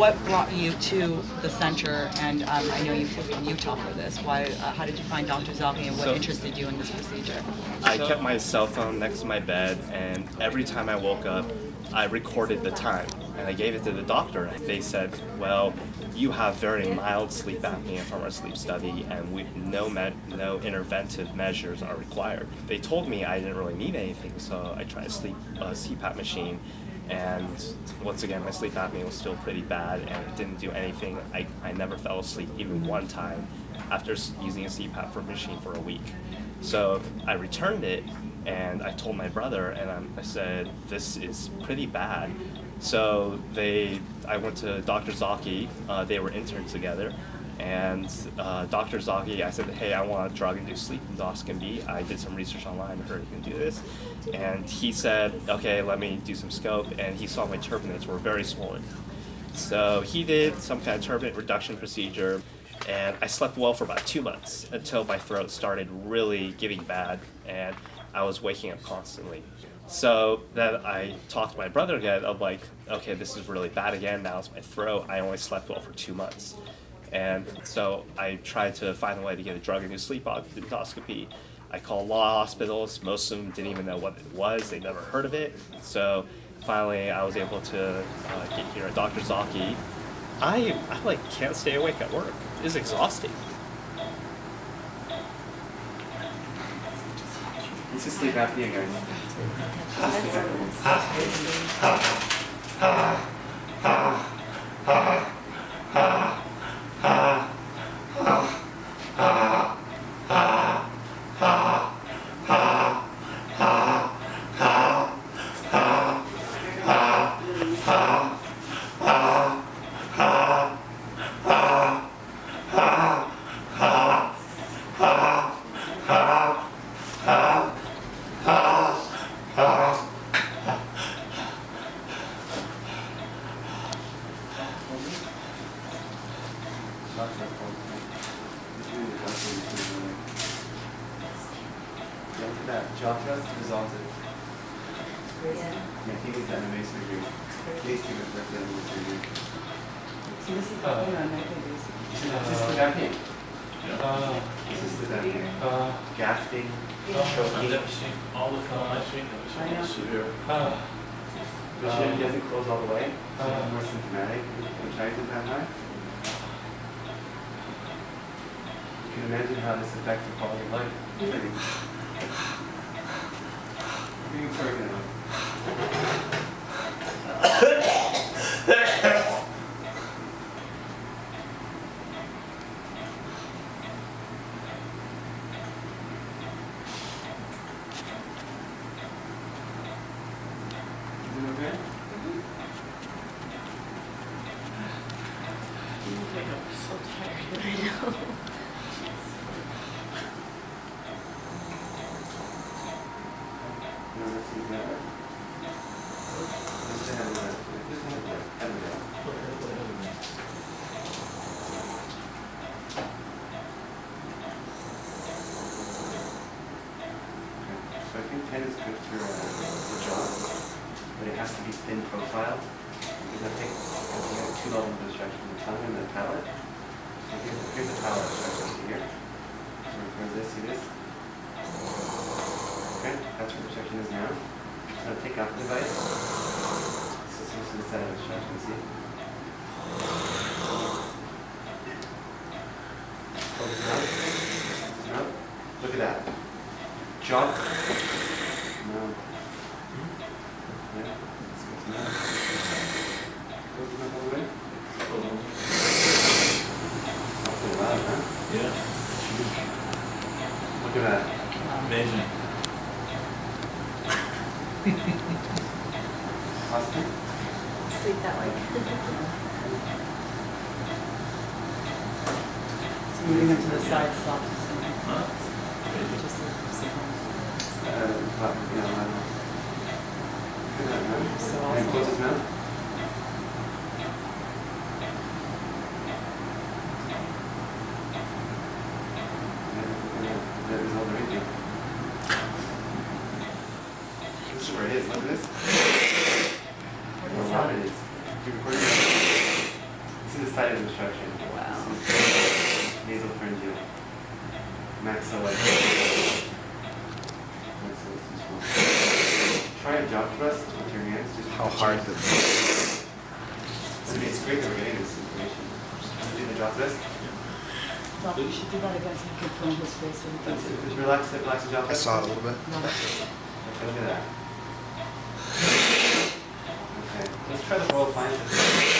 what brought you to the center? And um, I know you flew from Utah for this. Why? Uh, how did you find Dr. Zaki, and what So- interested you in this procedure? I kept my cell phone next to my bed, and every time I woke up, I recorded the time, and I gave it to the doctor. And they said, "Well, you have very mild sleep apnea from our sleep study, and we, no med, no interventive measures are required." They told me I didn't really need anything, so I tried a sleep uh, CPAP machine, and once again, my sleep apnea was still pretty bad, and it didn't do anything. I, I never fell asleep even one time after using a CPAP for machine for a week. So I returned it and I told my brother and I'm, I said, this is pretty bad. So they, I went to Dr. Zaki, uh, they were interns together. And uh, Dr. Zaki, I said, hey, I want a drug-induced sleep endoscopy. I did some research online, heard you can do this. And he said, okay, let me do some scope. And he saw my turbinates were very swollen. So he did some kind of turbinate reduction procedure, and I slept well for about two months until my throat started really getting bad, and I was waking up constantly. So then I talked to my brother again. I'm like, okay, this is really bad again. Now it's my throat. I only slept well for two months. And so I tried to find a way to get a drug-induced sleep endoscopy. I called law hospitals. Most of them didn't even know what it was. They never heard of it. So finally, I was able to uh, get here at Dr. Zaki. I, I like can't stay awake at work. It's exhausting. This is sleep apnea, guys. Look at that. Jaw thrust resolves it. Yeah, he needs that MMA surgery. Please do it for the MMA surgery. So this is the uh, This is sleep apnea. This is sleep apnea. Gasping, choking. all the time. I've seen I know. it. Severe. The chin doesn't close all the way, so it's uh, more symptomatic. When tries it that high. You can imagine how this affects the quality of life. Being okay? I'm so tired right now. No, that's even better. Just to have that, just have that, have that. Okay, So I think ten is good for, uh, the jaw, but it has to be thin profile. Because I think, because you have two levels of obstruction, the tongue and the palate. So here's, here's the palate obstruction here. So where's this, see this? Okay, that's where the obstruction is now. So take out the device. So this is the side of obstruction, see? Close his mouth. Close his mouth. Look at that. Jaw. No. Yeah. Let's go to the mouth. Close the mouth all the way. Not so loud, huh? Yeah. Look at that. Amazing. Austin? Sleep that way. know, um, look at that, man. So And close look this. What How is loud that? it is. You recording that? obstruction. Wow. This is Nasopharyngeal. Maxillary. Try a jaw thrust with your hands. Just How hard is it? I mean, it's great that we're getting this information. Do the jaw thrust. Doctor, you should do that again so you can film his face and That's it. Just relax it, relax the jaw I saw it a little bit. Okay, look at that. Okay, let's try the roll appliance.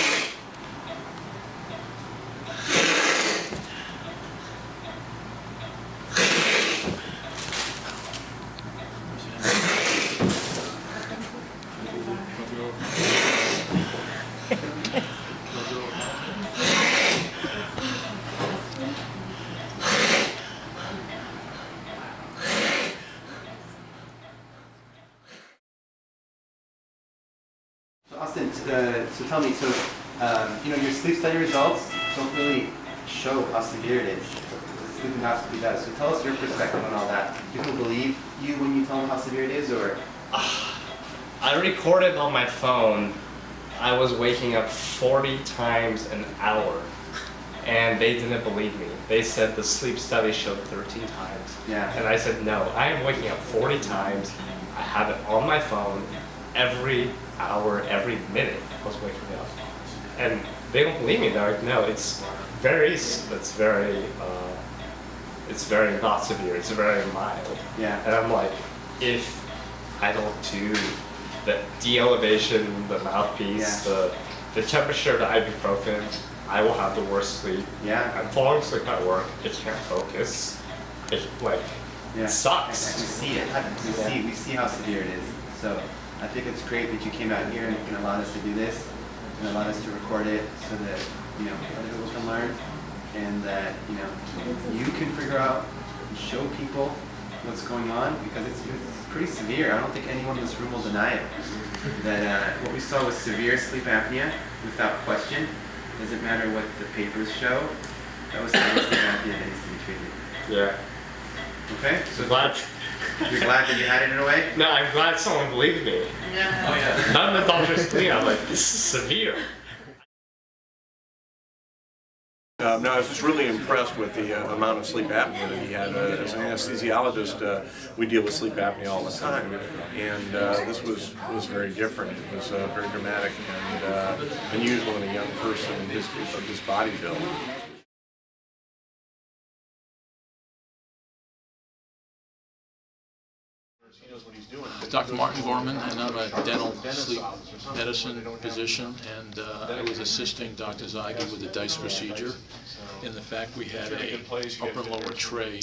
So Austin, uh, so tell me, so um, you know your sleep study results don't really show how severe it is. Sleep endoscopy does. So tell us your perspective on all that. Do people believe you when you tell them how severe it is, or I recorded on my phone. I was waking up 40 times an hour, and they didn't believe me. They said the sleep study showed 13 times. Yeah. And I said, no, I am waking up 40 times. I have it on my phone every hour, every minute. Was waking up, and they don't believe me. They're like, no, it's very, it's very, uh, it's very not severe. It's very mild. Yeah. And I'm like, if I don't do the de-elevation, the mouthpiece, Yeah. the the temperature, the ibuprofen, I will have the worst sleep. Yeah. I'm falling asleep at work. I can't focus. It like yeah, it sucks. We see it. We see we see how severe it is. So I think it's great that you came out here and, and allowed us to do this, and allowed us to record it, so that you know other people can learn, and that you know you can figure out and show people what's going on because it's, it's pretty severe. I don't think anyone in this room will deny it. That uh, what we saw was severe sleep apnea without question. Doesn't matter what the papers show. That was severe sleep apnea that needs to be treated. Yeah. Okay, so glad. You're glad that you had it in a way. No, I'm glad someone believed me. Yeah. Oh, yeah. None of the doctors believed. me. I'm like, this is severe. Um, no, I was just really impressed with the uh, amount of sleep apnea that he had. Uh, as an anesthesiologist, uh, we deal with sleep apnea all the time, and uh, this was was very different. It was uh, very dramatic and uh, unusual in a young person in his of his body build. Dr. Martin Gorman, and I'm a dental sleep medicine physician, and uh, I was assisting Dr. Zaki with the DISE procedure. In the fact we had a upper and lower tray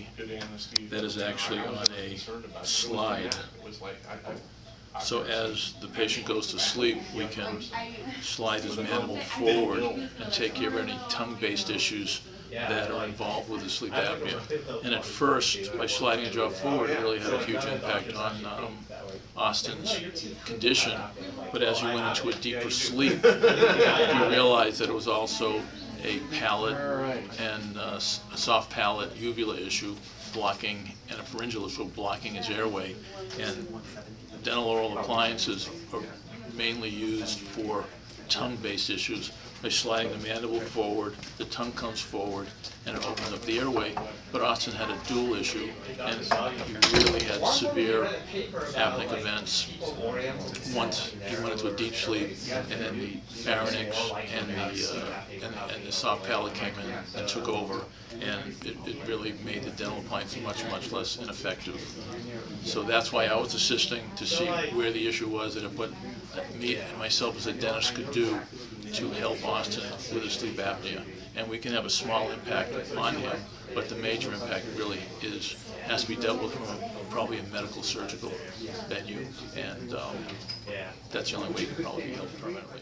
that is actually on a slide. So as the patient goes to sleep, we can slide his mandible forward and take care of any tongue-based issues that are involved with the sleep apnea. And at first, by sliding the jaw forward, it really had a huge impact on um, Austin's condition. But as you went into a deeper sleep, you realized that it was also a palate and uh, a soft palate uvula issue blocking, and a pharyngeal issue blocking his airway. And dental oral appliances are mainly used for tongue-based issues. By sliding the mandible forward, the tongue comes forward, and it opens up the airway. But Austin had a dual issue, and he really had severe apneic events. Once he went into a deep sleep, and then the pharynx and the, uh, and, and the soft palate came in and took over, and it, it really made the dental appliance much, much less ineffective. So that's why I was assisting to see where the issue was and what me and myself as a dentist could do to help Austin with his sleep apnea. And we can have a small impact on him, but the major impact really is, has to be dealt with from a- probably a medical surgical venue. And um, that's the only way he can probably be helped permanently.